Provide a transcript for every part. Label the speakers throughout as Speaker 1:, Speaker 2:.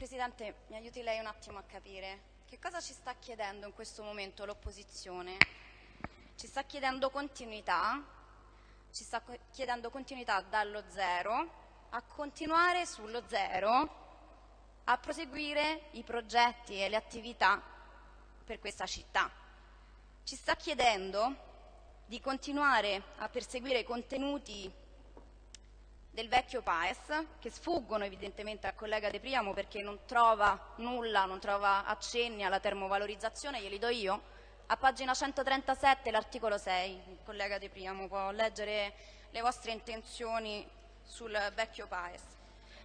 Speaker 1: Presidente, mi aiuti lei un attimo a capire che cosa ci sta chiedendo in questo momento l'opposizione? Ci sta chiedendo continuità, ci sta chiedendo continuità dallo zero a continuare sullo zero a proseguire i progetti e le attività per questa città. Ci sta chiedendo di continuare a perseguire contenuti del vecchio PAES, che sfuggono evidentemente al collega De Priamo perché non trova nulla, non trova accenni alla termovalorizzazione, glieli do io. A pagina 137 l'articolo 6, il collega De Priamo può leggere le vostre intenzioni sul vecchio PAES.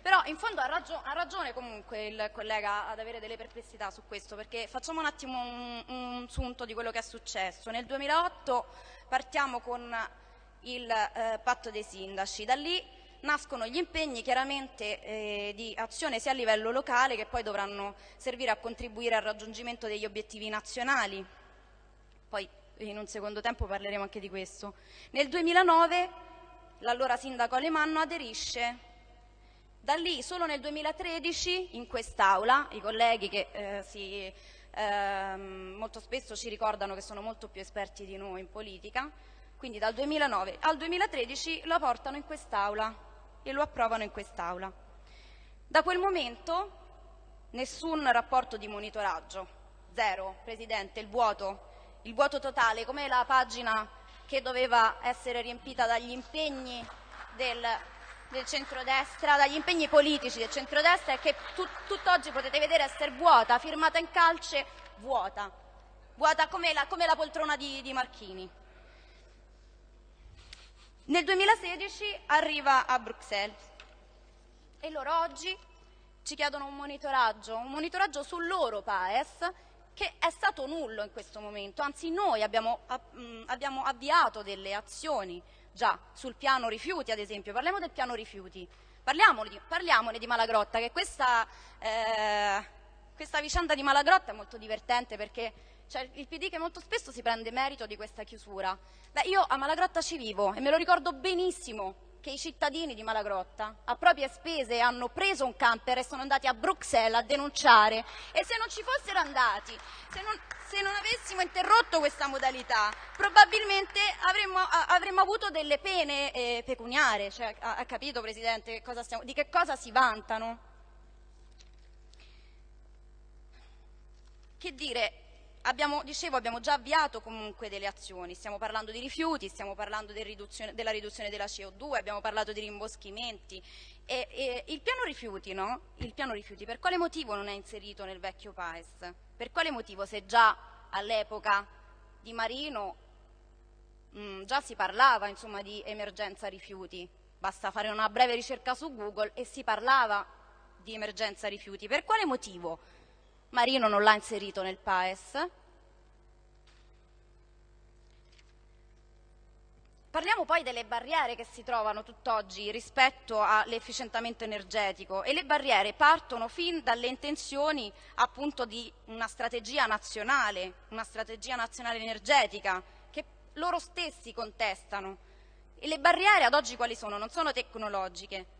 Speaker 1: Però in fondo ha, ragio ha, ragione comunque il collega ad avere delle perplessità su questo, perché facciamo un attimo un, un sunto di quello che è successo. Nel 2008 partiamo con il eh, patto dei sindaci, da lì nascono gli impegni chiaramente eh, di azione sia a livello locale che poi dovranno servire a contribuire al raggiungimento degli obiettivi nazionali. Poi in un secondo tempo parleremo anche di questo. Nel 2009 l'allora sindaco Alemanno aderisce da lì solo nel 2013 in quest'Aula, i colleghi che eh, si, eh, molto spesso ci ricordano che sono molto più esperti di noi in politica, quindi dal 2009 al 2013 lo portano in quest'Aula e lo approvano in quest'Aula. Da quel momento nessun rapporto di monitoraggio, zero, Presidente, il vuoto, il vuoto totale, come la pagina che doveva essere riempita dagli impegni del del centrodestra, dagli impegni politici del centrodestra e che tut, tutt'oggi potete vedere essere vuota, firmata in calce, vuota, vuota come la, come la poltrona di, di Marchini. Nel 2016 arriva a Bruxelles. E loro oggi ci chiedono un monitoraggio, un monitoraggio sul loro PAES che è stato nullo in questo momento, anzi noi abbiamo, abbiamo avviato delle azioni già sul piano rifiuti ad esempio, parliamo del piano rifiuti, parliamone, parliamone di Malagrotta, che questa, eh, questa vicenda di Malagrotta è molto divertente perché c'è il PD che molto spesso si prende merito di questa chiusura. Beh, io a Malagrotta ci vivo e me lo ricordo benissimo che i cittadini di Malagrotta a proprie spese hanno preso un camper e sono andati a Bruxelles a denunciare e se non ci fossero andati, se non, se non avessimo interrotto questa modalità, probabilmente avremmo, avremmo avuto delle pene eh, pecuniarie. Cioè, ha, ha, capito Presidente stiamo, di che cosa si vantano? Che dire, Abbiamo, dicevo, abbiamo già avviato comunque delle azioni, stiamo parlando di rifiuti, stiamo parlando del riduzione, della riduzione della CO2, abbiamo parlato di rimboschimenti. E, e il, piano rifiuti, no? il piano rifiuti per quale motivo non è inserito nel vecchio PAES? Per quale motivo se già all'epoca di Marino mh, mm, già si parlava insomma, di emergenza rifiuti? Basta fare una breve ricerca su Google e si parlava di emergenza rifiuti. Per quale motivo? Marino non l'ha inserito nel PAES. Parliamo poi delle barriere che si trovano tutt'oggi rispetto all'efficientamento energetico e le barriere partono fin dalle intenzioni appunto di una strategia nazionale, una strategia nazionale energetica che loro stessi contestano. E le barriere ad oggi quali sono? Non sono tecnologiche,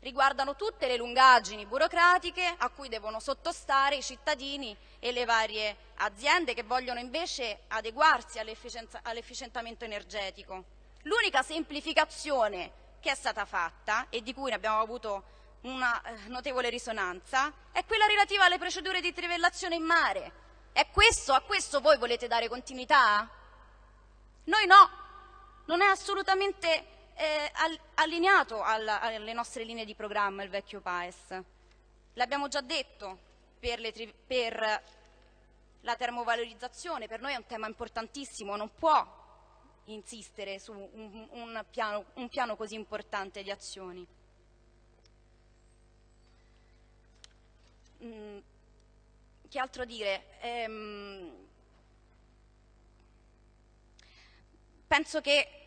Speaker 1: riguardano tutte le lungaggini burocratiche a cui devono sottostare i cittadini e le varie aziende che vogliono invece adeguarsi all'efficientamento energetico. L'unica semplificazione che è stata fatta e di cui abbiamo avuto una eh, notevole risonanza è quella relativa alle procedure di trivellazione in mare. Questo, a questo voi volete dare continuità? Noi no, non è assolutamente eh, allineato alla, alle nostre linee di programma il vecchio PAES. L'abbiamo già detto per, le, per la termovalorizzazione, per noi è un tema importantissimo, non può insistere su un, un, piano, un piano, così importante di azioni. Mm, che altro dire? Ehm, penso che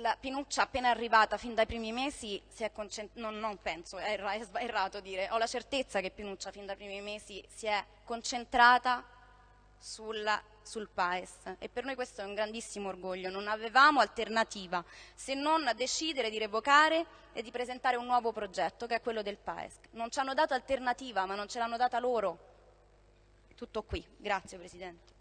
Speaker 1: la Pinuccia appena arrivata fin dai primi mesi si è concentrata, non, non, penso, è, erra, è errato dire, ho la certezza che Pinuccia fin dai primi mesi si è concentrata sulla, sul PAES e per noi questo è un grandissimo orgoglio. Non avevamo alternativa se non decidere di revocare e di presentare un nuovo progetto che è quello del PAES. Non ci hanno dato alternativa ma non ce l'hanno data loro. Tutto qui. Grazie Presidente.